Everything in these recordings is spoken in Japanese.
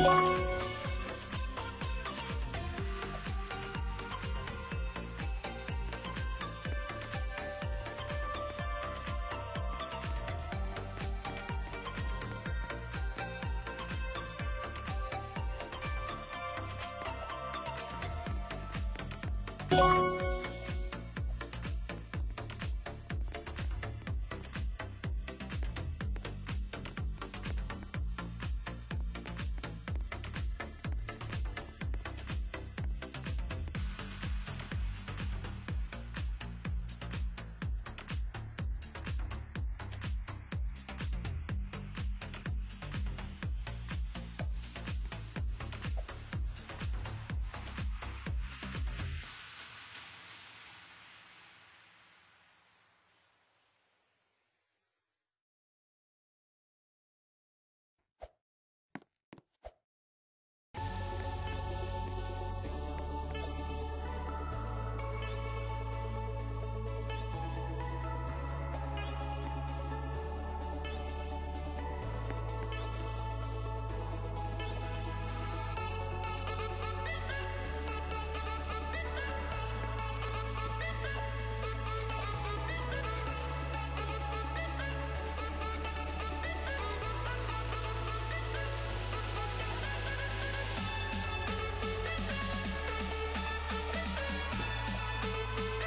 you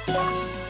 Bye.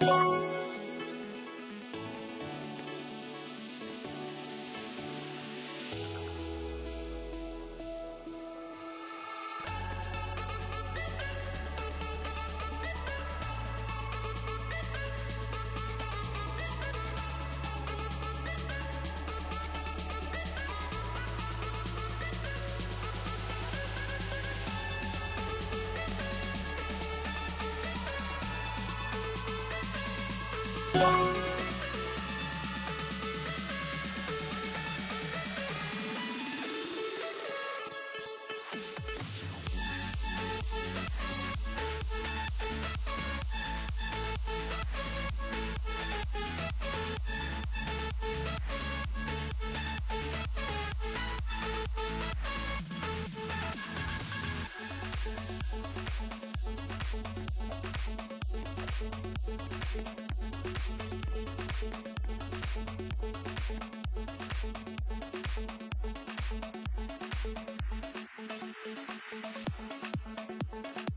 Bye. フフフフ。